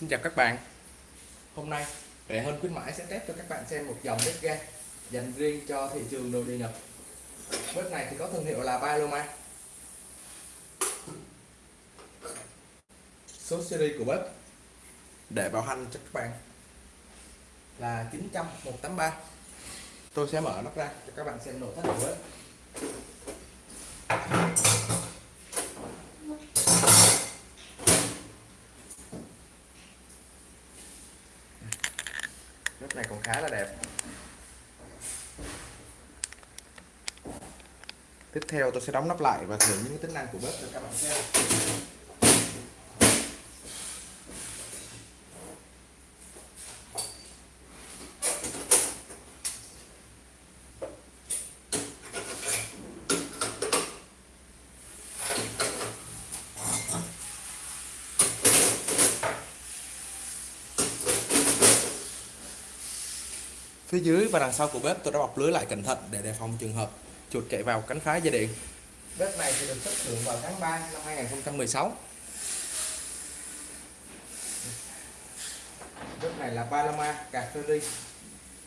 Xin chào các bạn. Hôm nay Rẻ hơn khuyến mãi sẽ test cho các bạn xem một dòng bếp ga dành riêng cho thị trường nội địa nhập, Bếp này thì có thương hiệu là Paloma. Số series của bếp để bảo hành cho các bạn là 900 183 Tôi sẽ mở nắp ra cho các bạn xem nội thất của bếp. Này còn khá là đẹp. Tiếp theo tôi sẽ đóng nắp lại và thử những tính năng của bếp cho các bạn xem. Phía dưới và đằng sau của bếp tôi đã bọc lưới lại cẩn thận để đề phòng trường hợp chuột chạy vào cắn phá dây điện. Bếp này thì được xuất xưởng vào tháng 3 năm 2016. Bếp này là Paloma cà phê ly,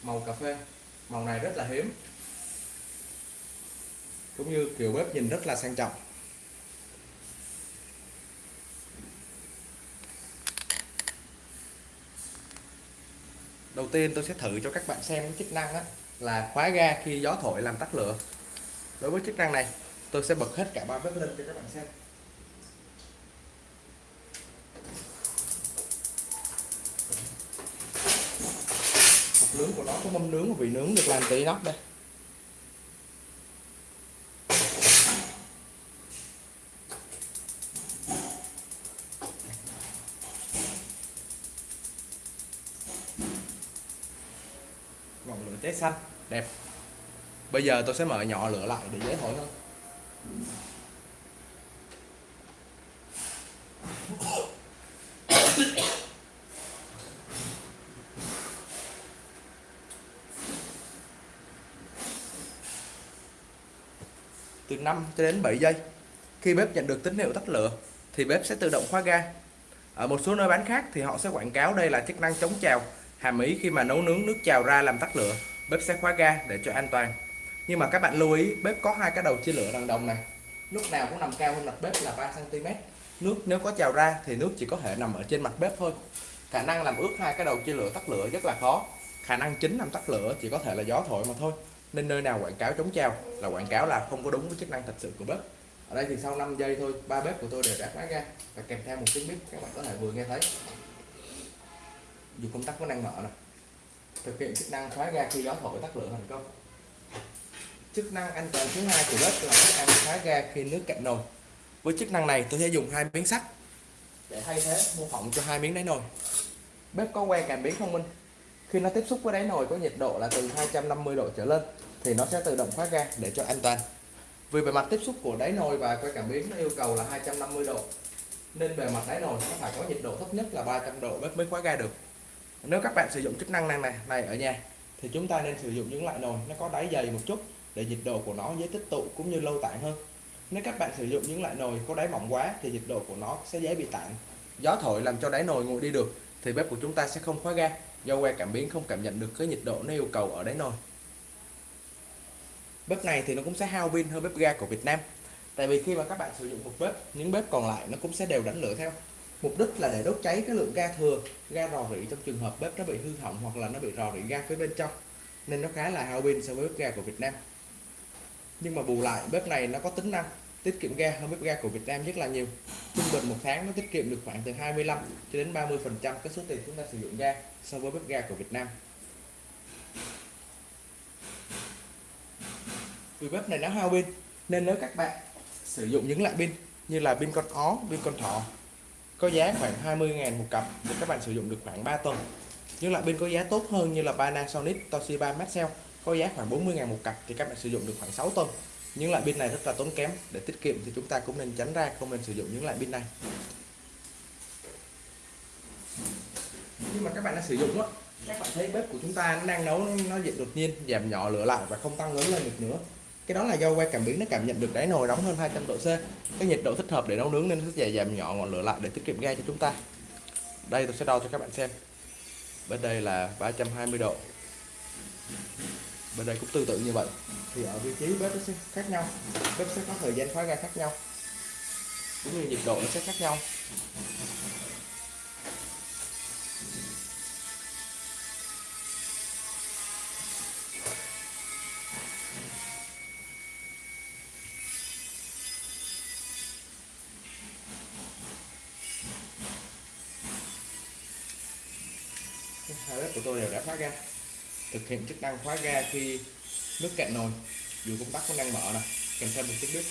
màu cà phê. Màu này rất là hiếm. Cũng như kiểu bếp nhìn rất là sang trọng. Đầu tiên tôi sẽ thử cho các bạn xem cái chức năng đó, là khóa ga khi gió thổi làm tắt lửa. Đối với chức năng này tôi sẽ bật hết cả ba bếp lên cho các bạn xem. Nướng của nó có mâm nướng và vị nướng được làm từ inox đây. Trái xanh. Đẹp. Bây giờ tôi sẽ mở nhỏ lửa lại để dễ thổi hơn. Từ 5 cho đến 7 giây. Khi bếp nhận được tín hiệu tắt lửa, thì bếp sẽ tự động khóa ga. Ở một số nơi bán khác thì họ sẽ quảng cáo đây là chức năng chống trào, hàm ý khi mà nấu nướng nước trào ra làm tắt lửa bếp sẽ khóa ga để cho an toàn. Nhưng mà các bạn lưu ý, bếp có hai cái đầu chia lửa đằng đồng này. Lúc nào cũng nằm cao hơn mặt bếp là 3 cm nước nếu có trào ra thì nước chỉ có thể nằm ở trên mặt bếp thôi. Khả năng làm ướt hai cái đầu chia lửa tắt lửa rất là khó. Khả năng chính làm tắt lửa chỉ có thể là gió thổi mà thôi. Nên nơi nào quảng cáo chống trào là quảng cáo là không có đúng với chức năng thật sự của bếp. Ở đây thì sau 5 giây thôi, ba bếp của tôi đều đã khóa ga. Và kèm theo một tiếng bếp các bạn có thể vừa nghe thấy. Dù công tắc có năng mở nè thực hiện chức năng khóa ga khi gió thổi tắt lửa thành công. Chức năng an toàn thứ hai của bếp là chức năng khóa ga khi nước cạn nồi. Với chức năng này, tôi sẽ dùng hai miếng sắt để thay thế mô phỏng cho hai miếng đáy nồi. Bếp có que cảm biến thông minh. Khi nó tiếp xúc với đáy nồi có nhiệt độ là từ 250 độ trở lên, thì nó sẽ tự động khóa ga để cho an toàn. Vì bề mặt tiếp xúc của đáy nồi và que cảm biến nó yêu cầu là 250 độ, nên bề mặt đáy nồi nó phải có nhiệt độ thấp nhất là 300 độ bếp mới khóa ga được nếu các bạn sử dụng chức năng này này này ở nhà, thì chúng ta nên sử dụng những loại nồi, nó có đáy dày một chút để nhiệt độ của nó dễ tích tụ cũng như lâu tản hơn. Nếu các bạn sử dụng những loại nồi có đáy mỏng quá thì nhiệt độ của nó sẽ dễ bị tản. Gió thổi làm cho đáy nồi nguội đi được thì bếp của chúng ta sẽ không khóa ga, do que cảm biến không cảm nhận được cái nhiệt độ nó yêu cầu ở đáy nồi. Bếp này thì nó cũng sẽ hao pin hơn bếp ga của Việt Nam, tại vì khi mà các bạn sử dụng một bếp, những bếp còn lại nó cũng sẽ đều đánh lửa theo mục đích là để đốt cháy cái lượng ga thừa, ga rò rỉ trong trường hợp bếp nó bị hư hỏng hoặc là nó bị rò rỉ ga phía bên trong. Nên nó khá là hao pin so với bếp ga của Việt Nam. Nhưng mà bù lại, bếp này nó có tính năng tiết kiệm ga hơn bếp ga của Việt Nam rất là nhiều. Trung bình một tháng nó tiết kiệm được khoảng từ 25 cho đến 30 phần trăm cái số tiền chúng ta sử dụng ga so với bếp ga của Việt Nam. Vì bếp này nó hao pin, nên nếu các bạn sử dụng những loại pin như là pin con ó, pin con thỏ có giá khoảng 20.000 một cặp để các bạn sử dụng được khoảng 3 tuần. Những loại pin có giá tốt hơn như là Panasonic, Toshiba, Maxell, có giá khoảng 40.000 một cặp thì các bạn sử dụng được khoảng 6 tuần. Những loại pin này rất là tốn kém, để tiết kiệm thì chúng ta cũng nên tránh ra, không nên sử dụng những loại pin này. Nhưng mà các bạn đã sử dụng á, các bạn thấy bếp của chúng ta nó đang nấu, nó diện đột nhiên, giảm nhỏ lửa lại và không tăng lớn lên được nữa cái đó là do que cảm biến nó cảm nhận được đáy nồi nóng hơn 200 độ C. Cái nhiệt độ thích hợp để nấu nướng nên nó sẽ giảm nhỏ ngọn lửa lại để tiết kiệm ga cho chúng ta. Đây, tôi sẽ đo cho các bạn xem. Bên đây là 320 độ. Bên đây cũng tương tự như vậy. Thì ở vị trí bếp nó sẽ khác nhau. Bếp sẽ có thời gian khóa ga khác nhau. Cũng như nhiệt độ nó sẽ khác nhau. Của tôi đều đã khóa ga, thực hiện chức năng khóa ga khi nước cạn nồi, dù công tắc cũng đang mở nè, kèm theo một tiếng bếp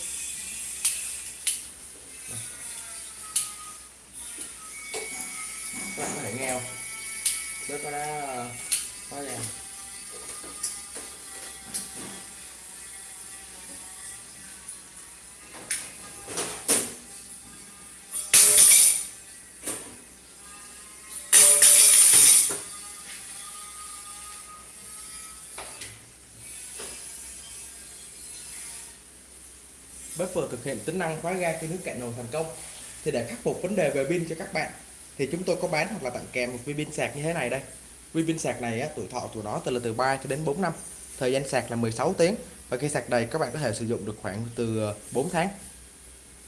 các bạn có thể nghe không? Bếp nó đã ờ, khóa ga. Bếp vừa thực hiện tính năng khóa ga khi nước cạn nồi thành công. Thì để khắc phục vấn đề về pin cho các bạn thì chúng tôi có bán hoặc là tặng kèm một viên pin sạc như thế này đây. Viên pin sạc này á, tuổi thọ của nó từ là từ 3 cho đến 4 năm. Thời gian sạc là 16 tiếng. Và khi sạc đầy các bạn có thể sử dụng được khoảng từ ờ, 4 tháng.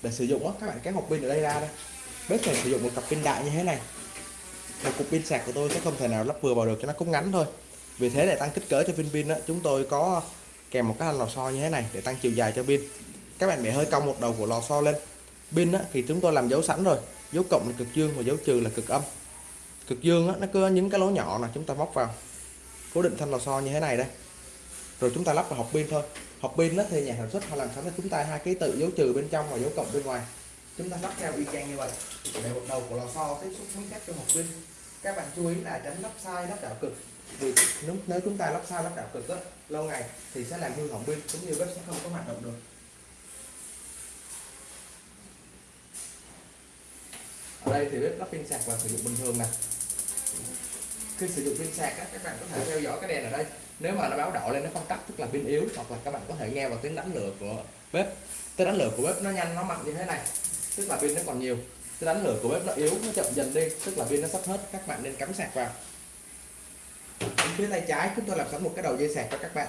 Để sử dụng á, các bạn kéo hộp pin ở đây ra đây. Bếp phải sử dụng một cặp pin đại như thế này. Một cục pin sạc của tôi sẽ không thể nào lắp vừa vào được cho nó cũng ngắn thôi. Vì thế để tăng kích cỡ cho viên pin chúng tôi có kèm một cái lò xo như thế này để tăng chiều dài cho pin các bạn bẻ hơi cong một đầu của lò xo lên. Pin á, thì chúng tôi làm dấu sẵn rồi. Dấu cộng là cực dương và dấu trừ là cực âm. Cực dương á, nó cứ những cái lỗ nhỏ là chúng ta móc vào. Cố định thanh lò xo như thế này đây. Rồi chúng ta lắp vào hộp pin thôi. Hộp pin á, thì nhà sản xuất họ làm sẵn cho chúng ta hai ký tự dấu trừ bên trong và dấu cộng bên ngoài. Chúng ta lắp theo y chang như vậy. Để một đầu của lò xo tiếp xúc với các cho hộp pin. Các bạn chú ý là tránh lắp sai lắp đảo cực. Vì nếu, nếu chúng ta lắp sai lắp đảo cực á, lâu ngày thì sẽ làm hư hỏng pin cũng như bếp sẽ không có hoạt động được. Ở đây thì bếp lắp pin sạc và sử dụng bình thường nè. Khi sử dụng pin sạc á, các bạn có thể theo dõi cái đèn ở đây. Nếu mà nó báo đỏ lên nó không tắt tức là pin yếu hoặc là các bạn có thể nghe vào tiếng đánh lửa của bếp. Tiếng đánh lửa của bếp nó nhanh nó mạnh như thế này. Tức là pin nó còn nhiều. Tiếng đánh lửa của bếp nó yếu nó chậm dần đi. Tức là pin nó sắp hết các bạn nên cắm sạc vào. Bên phía tay trái chúng tôi làm sẵn một cái đầu dây sạc cho các bạn.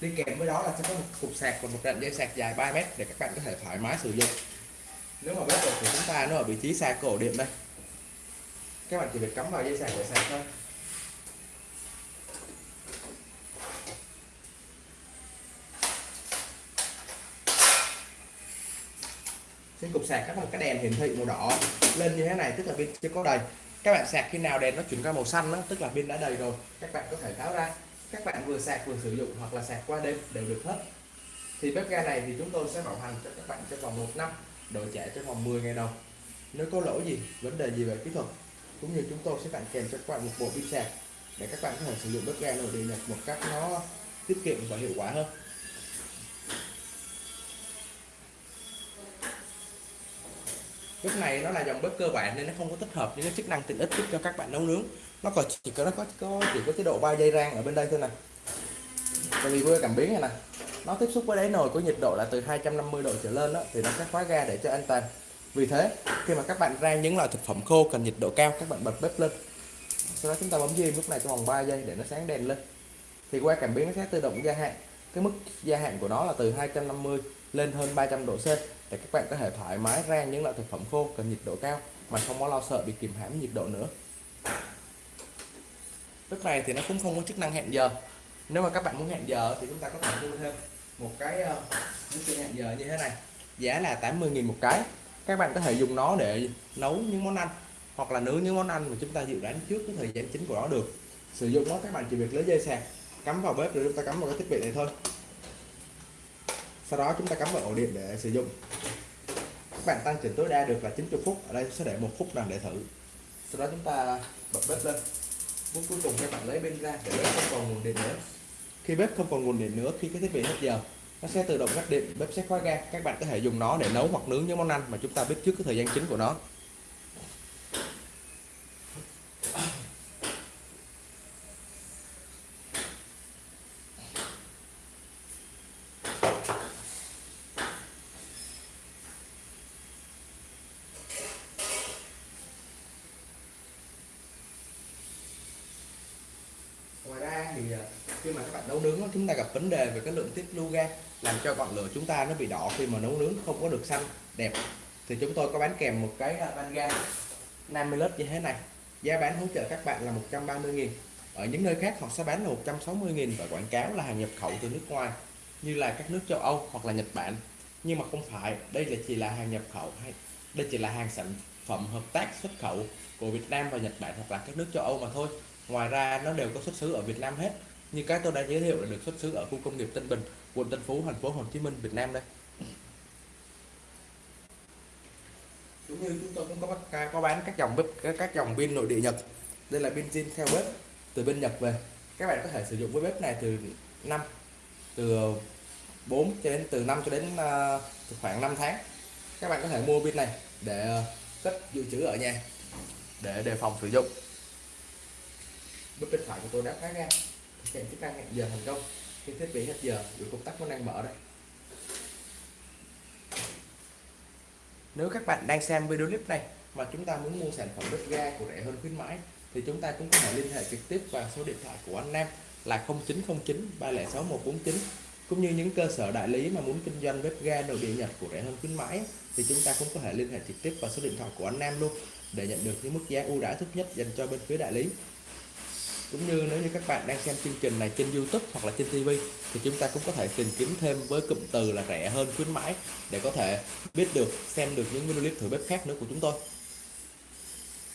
Đi kèm với đó là sẽ có một cục sạc và một đoạn dây sạc dài 3 mét để các bạn có thể thoải mái sử dụng nếu mà bếp của chúng ta nó ở vị trí xa cổ điện đây các bạn chỉ việc cắm vào dây sạc để sạc thôi. Trên cục sạc các một cái đèn hiển thị màu đỏ lên như thế này tức là pin chưa có đầy. Các bạn sạc khi nào đèn nó chuyển qua màu xanh đó, tức là pin đã đầy rồi các bạn có thể tháo ra. Các bạn vừa sạc vừa sử dụng hoặc là sạc qua đêm đều được hết. Thì bếp ga này thì chúng tôi sẽ bảo hành cho các bạn trong vòng một năm đổi trả trong vòng 10 ngày đầu. Nếu có lỗi gì vấn đề gì về kỹ thuật cũng như chúng tôi sẽ tặng kèm cho các bạn một bộ pin sạc để các bạn có thể sử dụng bếp ga nội địa nhật một cách nó tiết kiệm và hiệu quả hơn. Bếp này nó là dòng bếp cơ bản nên nó không có tích hợp những cái chức năng tiện ích giúp cho các bạn nấu nướng. Nó còn chỉ có nó có, có chỉ có chế độ 3 dây rang ở bên đây thôi nè. Tại vì quê cảm biến này nè nó tiếp xúc với đáy nồi có nhiệt độ là từ 250 độ trở lên đó, thì nó sẽ khóa ga để cho an toàn. Vì thế khi mà các bạn rang những loại thực phẩm khô cần nhiệt độ cao các bạn bật bếp lên. Sau đó chúng ta bấm diêm lúc này trong vòng 3 giây để nó sáng đèn lên. Thì qua cảm biến nó sẽ tự động gia hạn. Cái mức gia hạn của nó là từ 250 lên hơn 300 độ C để các bạn có thể thoải mái rang những loại thực phẩm khô cần nhiệt độ cao mà không có lo sợ bị kìm hãm nhiệt độ nữa. Lúc này thì nó cũng không có chức năng hẹn giờ. Nếu mà các bạn muốn hẹn giờ thì chúng ta có thể mua thêm một cái uh, hẹn giờ như thế này. Giá là 80.000 một cái. Các bạn có thể dùng nó để nấu những món ăn hoặc là nướng những món ăn mà chúng ta dự đoán trước cái thời gian chính của nó được. Sử dụng nó các bạn chỉ việc lấy dây sạc cắm vào bếp rồi chúng ta cắm vào cái thiết bị này thôi. Sau đó chúng ta cắm vào ổ điện để sử dụng. Các bạn tăng chỉnh tối đa được là 90 phút. Ở đây sẽ để một phút nào để thử. Sau đó chúng ta bật bếp lên. Phút cuối cùng các bạn lấy bên ra để bếp không còn nguồn điện nữa khi bếp không còn nguồn điện nữa, khi cái thiết bị hết giờ, nó sẽ tự động ngắt điện. Bếp sẽ khóa ga, các bạn có thể dùng nó để nấu hoặc nướng những món ăn mà chúng ta biết trước cái thời gian chính của nó thì à, khi mà các bạn nấu nướng chúng ta gặp vấn đề về cái lượng tiết lưu ga làm cho ngọn lửa chúng ta nó bị đỏ khi mà nấu nướng, không có được xanh, đẹp. Thì chúng tôi có bán kèm một cái à, van ga 50 lít như thế này. Giá bán hỗ trợ các bạn là 130 000 ở những nơi khác họ sẽ bán là 160 000 và quảng cáo là hàng nhập khẩu từ nước ngoài, như là các nước châu Âu hoặc là Nhật Bản. Nhưng mà không phải, đây là chỉ là hàng nhập khẩu hay, đây chỉ là hàng sản phẩm hợp tác xuất khẩu của Việt Nam và Nhật Bản hoặc là các nước châu Âu mà thôi. Ngoài ra nó đều có xuất xứ ở Việt Nam hết như các tôi đã giới thiệu là được xuất xứ ở khu công nghiệp Tân Bình quận Tân Phú thành phố Hồ Chí Minh Việt Nam đây. Cũng như chúng tôi cũng có có bán các dòng bếp các dòng pin nội địa Nhật. Đây là pin zin theo bếp từ bên Nhật về. Các bạn có thể sử dụng với bếp này từ 5 từ 4 cho đến từ 5 cho đến uh, khoảng 5 tháng. Các bạn có thể mua pin này để ờ, cất dự trữ ở nhà để đề phòng sử dụng. Bếp bên phải của tôi đã khá ngang thực chức năng hẹn giờ thành công. Khi thiết bị hết giờ dù công tắc vẫn đang mở đấy. nếu các bạn đang xem video clip này mà chúng ta muốn mua sản phẩm bếp ga của rẻ hơn khuyến mãi, thì chúng ta cũng có thể liên hệ trực tiếp vào số điện thoại của anh Nam là 0909 306 149 cũng như những cơ sở đại lý mà muốn kinh doanh bếp ga nội địa Nhật của rẻ hơn khuyến mãi, thì chúng ta cũng có thể liên hệ trực tiếp vào số điện thoại của anh Nam luôn để nhận được những mức giá ưu đãi thấp nhất dành cho bên phía đại lý cũng như nếu như các bạn đang xem chương trình này trên YouTube hoặc là trên TV thì chúng ta cũng có thể tìm kiếm thêm với cụm từ là rẻ hơn khuyến mãi để có thể biết được xem được những video clip thử bếp khác nữa của chúng tôi.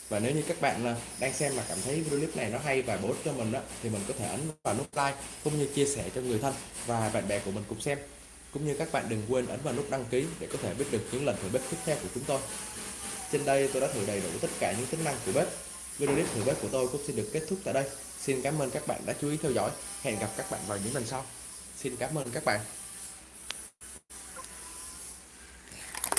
Và nếu như các bạn à, đang xem mà cảm thấy video clip này nó hay và bổ ích cho mình đó, thì mình có thể ấn vào nút like cũng như chia sẻ cho người thân và bạn bè của mình cùng xem. Cũng như các bạn đừng quên ấn vào nút đăng ký để có thể biết được những lần thử bếp tiếp theo của chúng tôi. Trên đây tôi đã thử đầy đủ tất cả những tính năng của bếp video clip thử bếp của tôi cũng xin được kết thúc tại đây. Xin cảm ơn các bạn đã chú ý theo dõi. Hẹn gặp các bạn vào những lần sau. Xin cảm ơn các bạn.